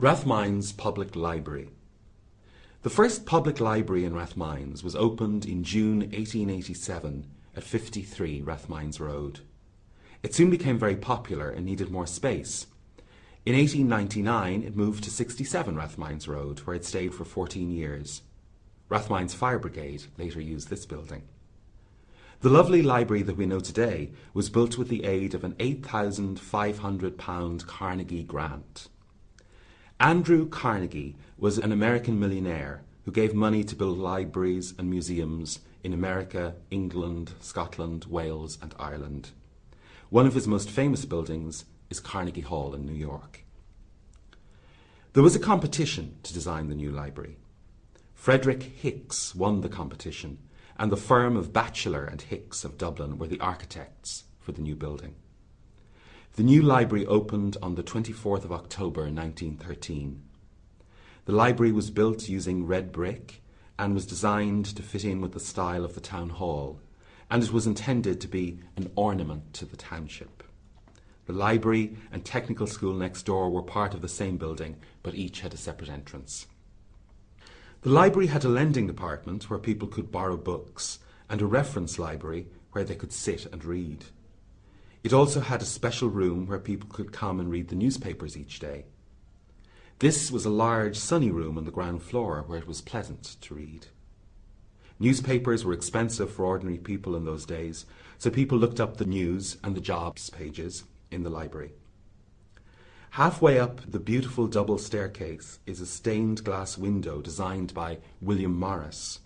Rathmines Public Library The first public library in Rathmines was opened in June 1887 at 53 Rathmines Road. It soon became very popular and needed more space. In 1899 it moved to 67 Rathmines Road where it stayed for 14 years. Rathmines Fire Brigade later used this building. The lovely library that we know today was built with the aid of an £8,500 Carnegie grant. Andrew Carnegie was an American millionaire who gave money to build libraries and museums in America, England, Scotland, Wales, and Ireland. One of his most famous buildings is Carnegie Hall in New York. There was a competition to design the new library. Frederick Hicks won the competition, and the firm of Batchelor and Hicks of Dublin were the architects for the new building. The new library opened on the 24th of October 1913. The library was built using red brick and was designed to fit in with the style of the town hall, and it was intended to be an ornament to the township. The library and technical school next door were part of the same building, but each had a separate entrance. The library had a lending department where people could borrow books and a reference library where they could sit and read. It also had a special room where people could come and read the newspapers each day. This was a large sunny room on the ground floor where it was pleasant to read. Newspapers were expensive for ordinary people in those days, so people looked up the news and the jobs pages in the library. Halfway up the beautiful double staircase is a stained glass window designed by William Morris.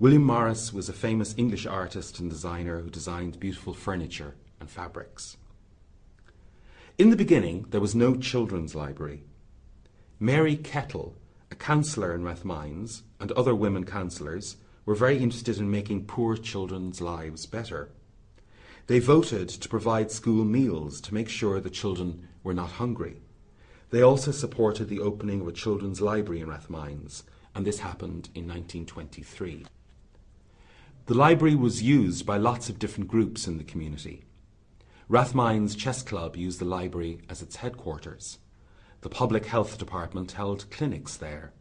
William Morris was a famous English artist and designer who designed beautiful furniture and fabrics. In the beginning, there was no children's library. Mary Kettle, a councillor in Rathmines, and other women councillors were very interested in making poor children's lives better. They voted to provide school meals to make sure the children were not hungry. They also supported the opening of a children's library in Rathmines, and this happened in 1923. The library was used by lots of different groups in the community. Rathmines Chess Club used the library as its headquarters. The Public Health Department held clinics there.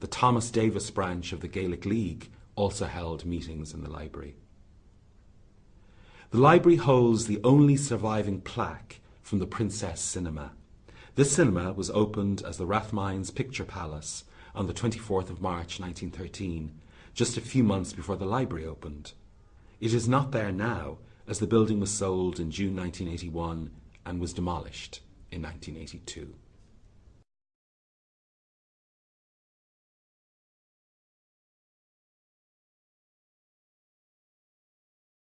The Thomas Davis branch of the Gaelic League also held meetings in the library. The library holds the only surviving plaque from the Princess Cinema. This cinema was opened as the Rathmines Picture Palace on the 24th of March 1913, just a few months before the library opened. It is not there now as the building was sold in June 1981 and was demolished in 1982.